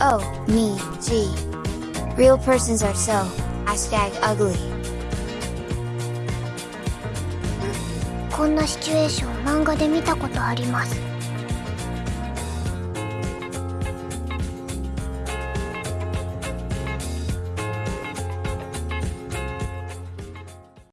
O, me, G. Real persons are so, hashtag ugly. こんなシチュエーション漫画で見たことあります